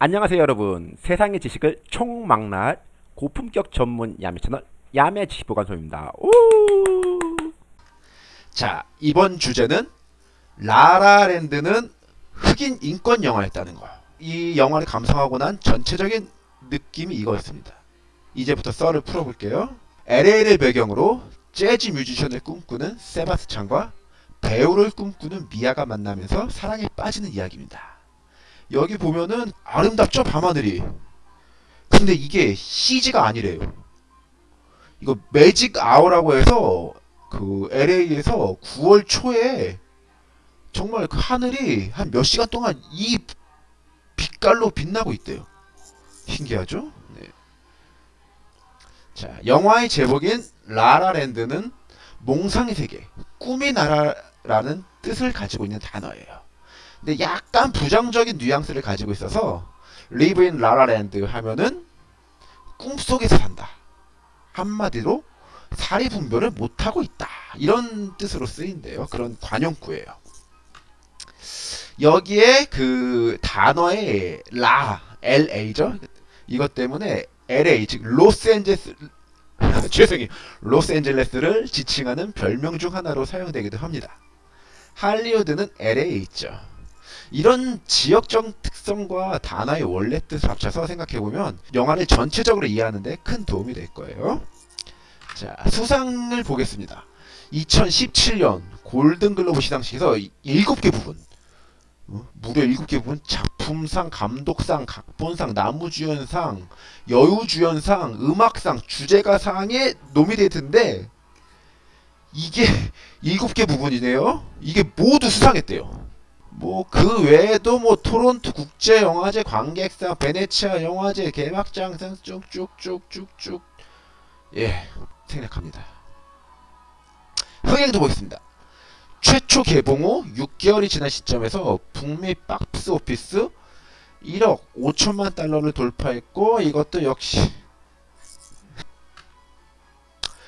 안녕하세요 여러분 세상의 지식을 총망라할 고품격 전문 야매 채널 야매 지식보관소입니다 오! 자 이번 주제는 라라랜드는 흑인 인권 영화였다는 거. 이 영화를 감상하고 난 전체적인 느낌이 이거였습니다. 이제부터 썰을 풀어볼게요. LA를 배경으로 재즈 뮤지션을 꿈꾸는 세바스찬과 배우를 꿈꾸는 미아가 만나면서 사랑에 빠지는 이야기입니다. 여기 보면은 아름답죠 밤하늘이. 근데 이게 CG가 아니래요. 이거 매직 아워라고 해서 그 LA에서 9월 초에 정말 그 하늘이 한 몇 시간 동안 이 빛깔로 빛나고 있대요. 신기하죠? 네. 자, 영화의 제목인 라라랜드는 몽상의 세계, 꿈의 나라라는 뜻을 가지고 있는 단어예요. 근데 약간 부정적인 뉘앙스를 가지고 있어서 live in la la land 하면은 꿈속에서 산다. 한마디로 사리 분별을 못하고 있다. 이런 뜻으로 쓰인대요. 그런 관용구예요. 여기에 그 단어의 라, LA죠. 이것 때문에 LA, 즉 로스앤젤레스 죄송해요. 로스앤젤레스를 지칭하는 별명 중 하나로 사용되기도 합니다. 할리우드는 LA에 있죠. 이런 지역적 특성과 단어의 원래 뜻을 합쳐서 생각해보면 영화를 전체적으로 이해하는데 큰 도움이 될 거예요. 자, 수상을 보겠습니다. 2017년 골든글로브 시상식에서 7개 부분 어? 무려 7개 부분 작품상, 감독상, 각본상, 나무주연상, 여우주연상, 음악상, 주제가상에 노미데이트인데 이게 7개 부분이네요. 이게 모두 수상했대요. 뭐 그 외에도 뭐 토론토 국제영화제 관객상, 베네치아 영화제 개막장상 쭉쭉쭉쭉쭉 예 생략합니다. 흥행도 보겠습니다. 최초 개봉 후 6개월이 지난 시점에서 북미 박스 오피스 1억 5천만 달러를 돌파했고 이것도 역시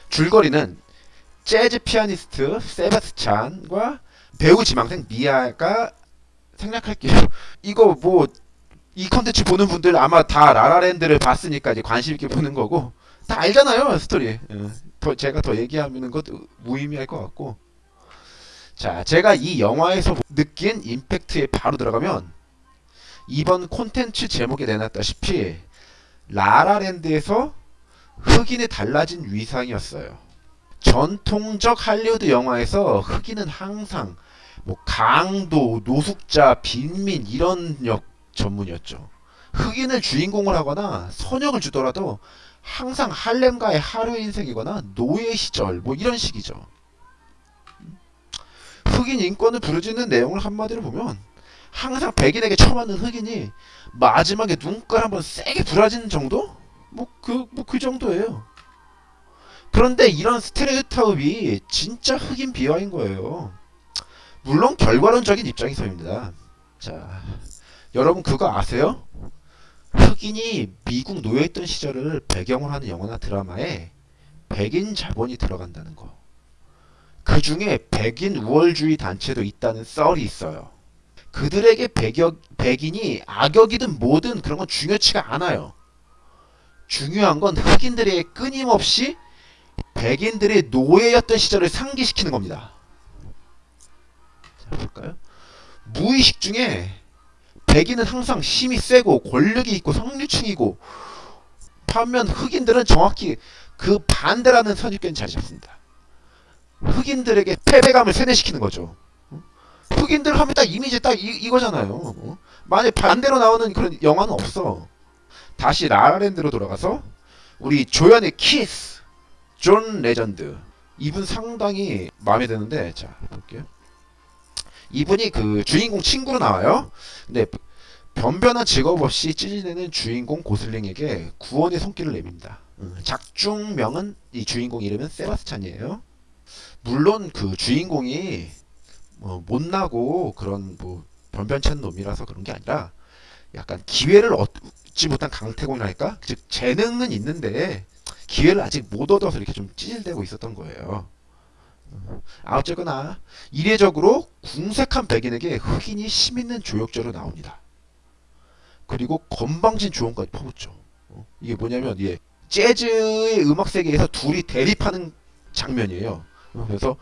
줄거리는 재즈 피아니스트 세바스찬과 배우 지망생 미아가 생략할게요. 이거 뭐 이 컨텐츠 보는 분들 아마 다 라라랜드를 봤으니까 이제 관심 있게 보는 거고 다 알잖아요 스토리. 예. 더 제가 더 얘기하는 것도 무의미할 것 같고. 자, 제가 이 영화에서 느낀 임팩트에 바로 들어가면 이번 콘텐츠 제목에 내놨다시피 라라랜드에서 흑인의 달라진 위상이었어요. 전통적 할리우드 영화에서 흑인은 항상 뭐 강도, 노숙자, 빈민 이런 역 전문이었죠. 흑인을 주인공을 하거나 선역을 주더라도 항상 할렘가의 하루 인생이거나 노예 시절 뭐 이런 식이죠. 흑인 인권을 부르짖는 내용을 한마디로 보면 항상 백인에게 처맞는 흑인이 마지막에 눈깔 한번 세게 부라지는 정도? 뭐 그 뭐 그 정도예요. 그런데 이런 스테레오타입이 진짜 흑인 비하인 거예요. 물론 결과론적인 입장에서입니다. 자, 여러분 그거 아세요? 흑인이 미국 노예했던 시절을 배경으로 하는 영화나 드라마에 백인 자본이 들어간다는 거. 그 중에 백인 우월주의 단체도 있다는 썰이 있어요. 그들에게 백역, 백인이 악역이든 뭐든 그런 건 중요치가 않아요. 중요한 건 흑인들의 끊임없이 백인들의 노예였던 시절을 상기시키는 겁니다. 자, 볼까요? 무의식 중에 백인은 항상 힘이 세고 권력이 있고 성류층이고 반면 흑인들은 정확히 그 반대라는 선입견이 자리 잡습니다. 흑인들에게 패배감을 세뇌시키는 거죠. 흑인들 하면 딱 이미지 딱 이, 거잖아요 만약 반대로 나오는 그런 영화는 없어. 다시 라라랜드로 돌아가서 우리 조연의 키스, 존 레전드. 이분 상당히 마음에 드는데 자 볼게요. 이분이 그 주인공 친구로 나와요. 근데 변변한 직업 없이 찌질대는 주인공 고슬링에게 구원의 손길을 내밉니다. 작중명은 이 주인공 이름은 세바스찬이에요. 물론 그 주인공이 뭐 못나고 그런 뭐 변변찮은 놈이라서 그런 게 아니라 약간 기회를 얻지 못한 강태공이랄까? 즉 재능은 있는데 기회를 아직 못 얻어서 이렇게 좀 찌질대고 있었던 거예요. 아 어쨌거나 이례적으로 궁색한 백인에게 흑인이 힘있는 조력자로 나옵니다. 그리고 건방진 조언까지 퍼붓죠. 어, 이게 뭐냐면 예, 재즈의 음악 세계에서 둘이 대립하는 장면이에요. 어, 그래서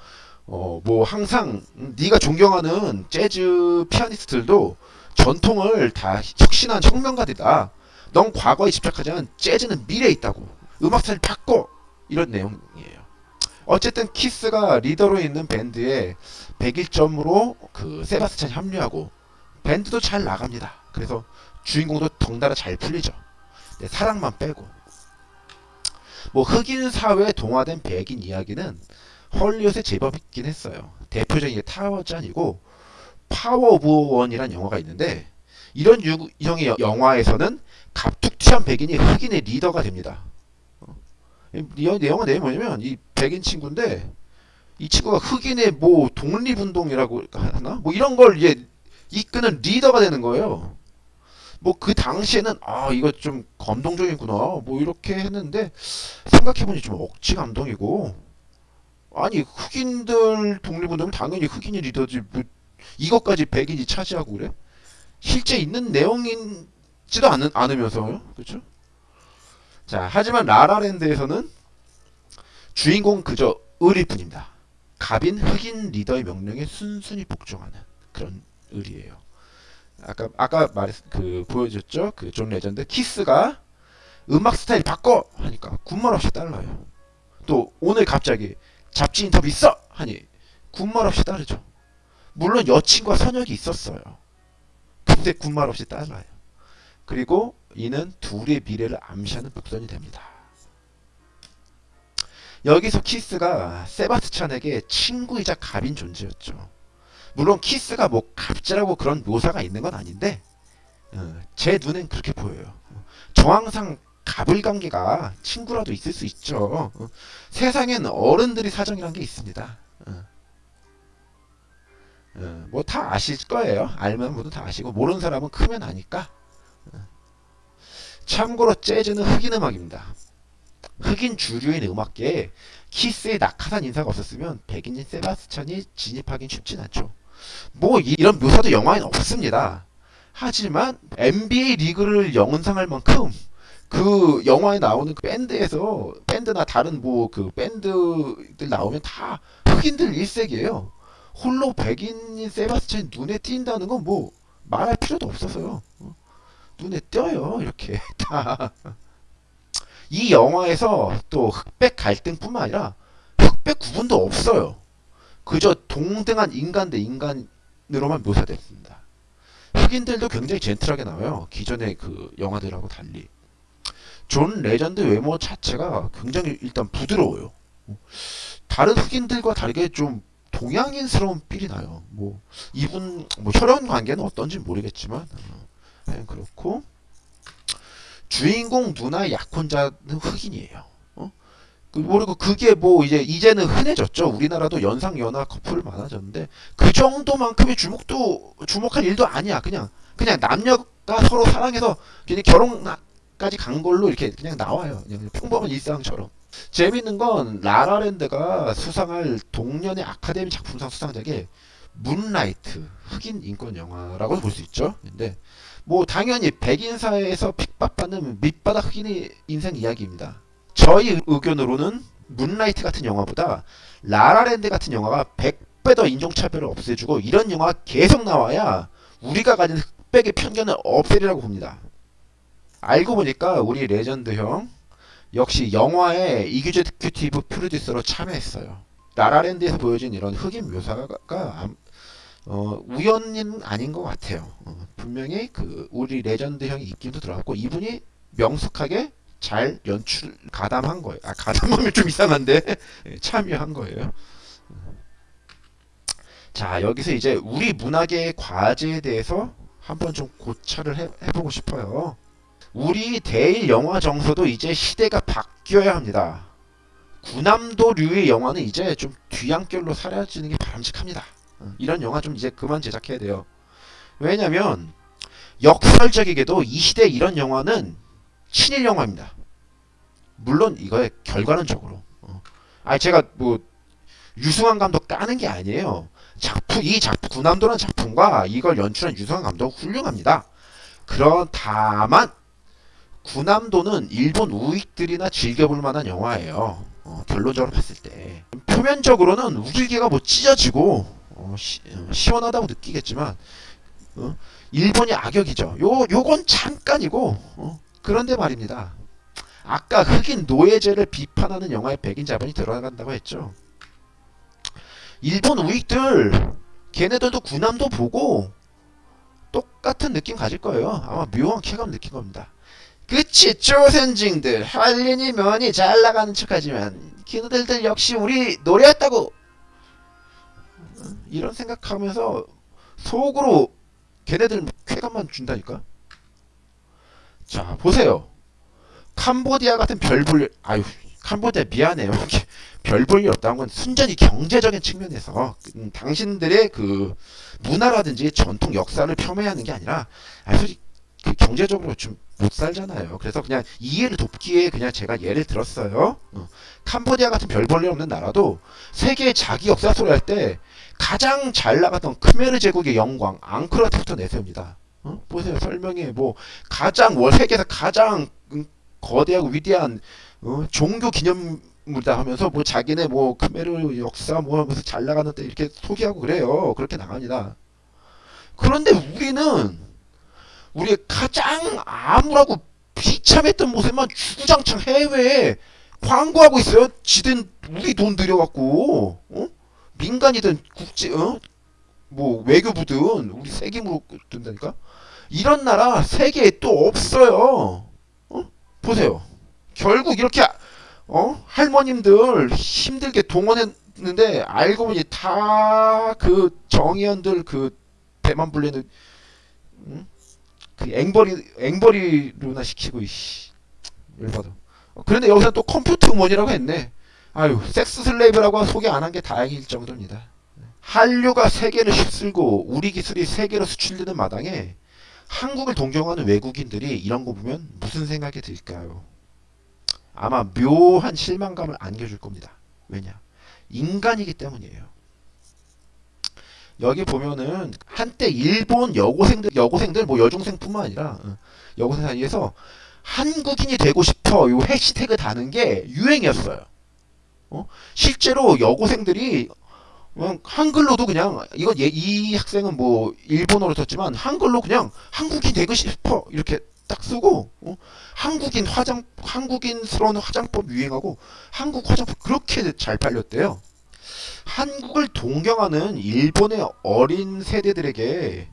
어, 뭐 항상 음, 네가 존경하는 재즈 피아니스트들도 전통을 다 혁신한 혁명가들이다. 넌 과거에 집착하지만 재즈는 미래에 있다고. 음악 스타일 바꿔 이런 내용이에요. 어쨌든 키스가 리더로 있는 밴드에 101점으로 그 세바스찬이 합류하고 밴드도 잘 나갑니다. 그래서 주인공도 덩달아 잘 풀리죠. 네, 사랑만 빼고. 뭐 흑인 사회에 동화된 백인 이야기는 헐리우드에 제법 있긴 했어요. 대표적인 게 타잔이고 파워 오브 원이라는 영화가 있는데 이런 유형의 영화에서는 갑툭튀한 백인이 흑인의 리더가 됩니다. 어. 이 내용은 내용이 뭐냐면 이 백인 친구인데 이 친구가 흑인의 뭐 독립운동이라고 하나? 뭐 이런 걸 이제 이끄는 리더가 되는 거예요. 뭐 그 당시에는 아 이거 좀 감동적이구나 뭐 이렇게 했는데 생각해보니 좀 억지 감동이고 아니 흑인들 독립운동은 당연히 흑인이 리더지 뭐 이것까지 백인이 차지하고 그래? 실제 있는 내용인지도 않, 않으면서요 그렇죠? 자 하지만 라라랜드에서는 주인공 그저 을일 뿐입니다. 갑인 흑인 리더의 명령에 순순히 복종하는 그런 을이에요. 아까 아까 말했 그 보여줬죠? 그 존 레전드 키스가 음악 스타일 바꿔! 하니까 군말 없이 따라요. 또 오늘 갑자기 잡지 인터뷰 있어! 하니 군말 없이 따르죠. 물론 여친과 설전이 있었어요. 근데 군말 없이 따라요. 그리고 이는 둘의 미래를 암시하는 복선이 됩니다 여기서 키스가 세바스찬에게 친구이자 갑인 존재였죠 물론 키스가 뭐 갑질하고 그런 묘사가 있는 건 아닌데 어, 제 눈엔 그렇게 보여요. 정황상 갑을 관계가 친구라도 있을 수 있죠. 어, 세상엔 어른들의 사정이란 게 있습니다. 어, 뭐다 아실 거예요. 알면 모두 다 아시고 모르는 사람은 크면 아니까. 참고로 재즈는 흑인 음악입니다. 흑인 주류인 음악계에 키스의 낙하산 인사가 없었으면 백인인 세바스찬이 진입하긴 쉽진 않죠. 뭐 이런 묘사도 영화에는 없습니다. 하지만 NBA 리그를 영상할 만큼 그 영화에 나오는 그 밴드에서 밴드나 다른 뭐 그 밴드들 나오면 다 흑인들 일색이에요. 홀로 백인인 세바스찬이 눈에 띈다는 건 뭐 말할 필요도 없어서요. 눈에 띄어요 이렇게 다. 이 영화에서 또 흑백 갈등뿐만 아니라 흑백 구분도 없어요. 그저 동등한 인간 대 인간으로만 묘사됐습니다. 흑인들도 굉장히 젠틀하게 나와요. 기존의 그 영화들하고 달리. 존 레전드 외모 자체가 굉장히 일단 부드러워요. 다른 흑인들과 다르게 좀 동양인스러운 필이 나요. 뭐 이분 뭐 혈연 관계는 어떤지 모르겠지만 네, 그렇고 주인공 누나의 약혼자는 흑인이에요. 그리고 그게 뭐 이제 이제는 흔해졌죠. 우리나라도 연상 연하 커플 많아졌는데 그 정도만큼의 주목도 주목할 일도 아니야. 그냥 그냥 남녀가 서로 사랑해서 그냥 결혼까지 간 걸로 이렇게 그냥 나와요. 그냥 평범한 일상처럼. 재밌는 건 라라랜드가 수상할 동년의 아카데미 작품상 수상작에 문라이트 흑인 인권 영화라고 볼 수 있죠. 근데 뭐 당연히 백인 사회에서 핍박받는 밑바닥 흑인의 인생 이야기입니다. 저희 의견으로는 문라이트 같은 영화보다 라라랜드 같은 영화가 100배 더 인종차별을 없애주고 이런 영화가 계속 나와야 우리가 가진 흑백의 편견을 없애리라고 봅니다. 알고 보니까 우리 레전드 형 역시 영화에 executive 프로듀서로 참여했어요. 라라랜드에서 보여진 이런 흑인 묘사가 어, 우연은 아닌 것 같아요. 어, 분명히 그 우리 레전드 형이 입김도 들어갔고 이분이 명석하게 잘 연출 가담한 거예요. 아 가담하면 좀 이상한데 예, 참여한 거예요. 자 여기서 이제 우리 문학의 과제에 대해서 한번 좀 고찰을 해, 해보고 싶어요. 우리 대일 영화 정서도 이제 시대가 바뀌어야 합니다. 구남도류의 영화는 이제 좀 뒤안결로 사라지는 게 바람직합니다. 어, 이런 영화 좀 이제 그만 제작해야 돼요. 왜냐면 역설적이게도 이 시대 이런 영화는 친일 영화입니다. 물론 이거의 결과론적으로. 어. 아니 제가 뭐 유승환 감독 까는 게 아니에요. 작품 이 작품 구남도라는 작품과 이걸 연출한 유승환 감독 훌륭합니다. 그런 다만 구남도는 일본 우익들이나 즐겨볼 만한 영화예요. 어, 결론적으로 봤을 때 표면적으로는 우길기가 뭐 찢어지고 어, 시, 원하다고 느끼겠지만 어, 일본이 악역이죠. 요 요건 잠깐이고 어, 그런데 말입니다. 아까 흑인 노예제를 비판하는 영화에 백인 자본이 들어간다고 했죠. 일본 우익들 걔네들도 구남도 보고 똑같은 느낌 가질 거예요. 아마 묘한 쾌감 느낀 겁니다. 그치 조선징들 할린이 면이 잘 나가는 척하지만 걔네들들 역시 우리 노래했다고 이런 생각하면서 속으로 걔네들 쾌감만 준다니까. 자 보세요. 캄보디아 같은 별볼 아유 캄보디아 미안해요. 별볼일 없다는 건 순전히 경제적인 측면에서 음, 당신들의 그 문화라든지 전통 역사를 폄훼하는 게 아니라 아 솔직히 그 경제적으로 좀 못 살잖아요. 그래서 그냥 이해를 돕기에 그냥 제가 예를 들었어요. 어. 캄보디아 같은 별 볼일 없는 나라도 세계의 자기 역사 소리 할 때 가장 잘 나갔던 크메르 제국의 영광 앙크라트부터 내세웁니다. 어? 보세요 설명에 뭐 가장 월 세계에서 가장 음, 거대하고 위대한 어, 종교 기념물이다 하면서 뭐 자기네 뭐 크메르 역사 뭐 하면서 잘 나가는데 이렇게 소개하고 그래요. 그렇게 나갑니다. 그런데 우리는 우리의 가장 암울하고 비참했던 모습만 주구장창 해외에 광고하고 있어요. 지든 우리 돈 들여갖고 어? 민간이든 국제 어? 뭐 외교부든 우리 세금으로 든다니까 이런 나라 세계에 또 없어요. 어? 보세요. 결국 이렇게 어? 할머님들 힘들게 동원했는데 알고 보니 다 그 정의원들 그 배만 불리는 응? 그 앵벌이 앵벌이로나 시키고 이씨 열받아. 어, 그런데 여기서 또 컴퓨터 음원이라고 했네. 아유 섹스 슬레이브라고 소개 안 한 게 다행일 정도입니다. 한류가 세계를 휩쓸고 우리 기술이 세계로 수출되는 마당에 한국을 동경하는 외국인들이 이런 거 보면 무슨 생각이 들까요? 아마 묘한 실망감을 안겨줄 겁니다. 왜냐? 인간이기 때문이에요. 여기 보면은 한때 일본 여고생들 여고생들 뭐 여중생뿐만 아니라 어, 여고생 사이에서 한국인이 되고 싶어 요 해시태그 다는 게 유행이었어요. 어? 실제로 여고생들이 그냥 한글로도 그냥 이거 얘- 이 학생은 뭐 일본어로 썼지만 한글로 그냥 한국인 되고 싶어 이렇게 딱 쓰고 어? 한국인 화장 한국인스러운 화장법 유행하고 한국 화장법 그렇게 잘 팔렸대요. 한국을 동경하는 일본의 어린 세대들에게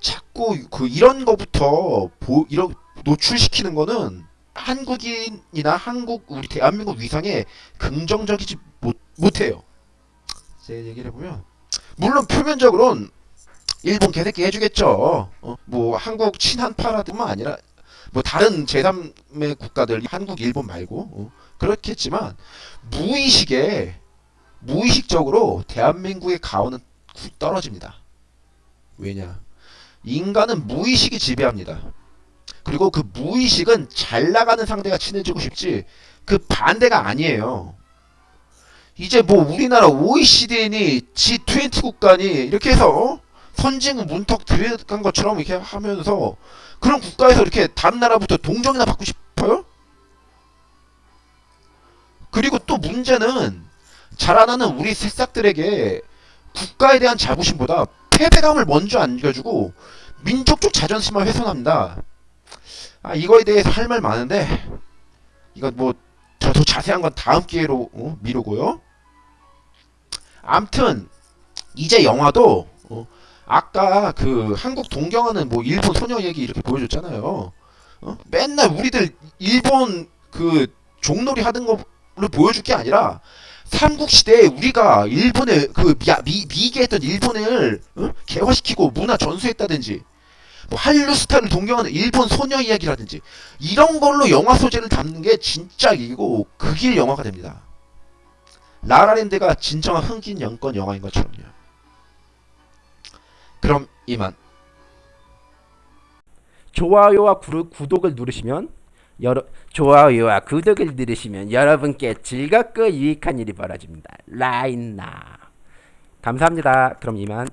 자꾸 그 이런 거부터 보, 이런 노출시키는 거는 한국인이나 한국 우리 대한민국 위상에 긍정적이지 못, 못해요. 제 얘기를 해보면 물론 표면적으로는 일본 개새끼 해주겠죠. 어? 뭐 한국 친한파라뿐만 아니라 뭐 다른 제3의 국가들 한국 일본 말고 어? 그렇겠지만 무의식에 무의식적으로 대한민국의 가오는 구- 떨어집니다. 왜냐? 인간은 무의식이 지배합니다. 그리고 그 무의식은 잘 나가는 상대가 친해지고 싶지 그 반대가 아니에요. 이제 뭐 우리나라 OECD니 G20 국가니 이렇게 해서 어? 선진국 문턱 들어간 것처럼 이렇게 하면서 그런 국가에서 이렇게 다른 나라부터 동정이나 받고 싶어요? 그리고 또 문제는 자라나는 우리 새싹들에게 국가에 대한 자부심보다 패배감을 먼저 안겨주고 민족적 자존심만 훼손합니다. 아 이거에 대해서 할 말 많은데 이건 뭐 더 자세한 건 다음 기회로 어, 미루고요. 암튼 이제 영화도 어, 아까 그 한국 동경하는 뭐 일본 소녀 얘기 이렇게 보여줬잖아요. 어? 맨날 우리들 일본 그 종놀이 하던 거를 보여줄 게 아니라 삼국 시대에 우리가 일본의 그 미, 미, 미 개 했던 일본을 어? 개화시키고 문화 전수했다든지 뭐 한류 스타를 동경하는 일본 소녀 이야기라든지 이런 걸로 영화 소재를 담는 게 진짜 이고 그길 영화가 됩니다. 라라랜드가 진정한 흥긴 연권 영화인 것처럼요. 그럼 이만. 좋아요와 구독을 누르시면 여러 좋아요와 구독을 누르시면 여러분께 즐겁고 유익한 일이 벌어집니다. 라인나 감사합니다. 그럼 이만.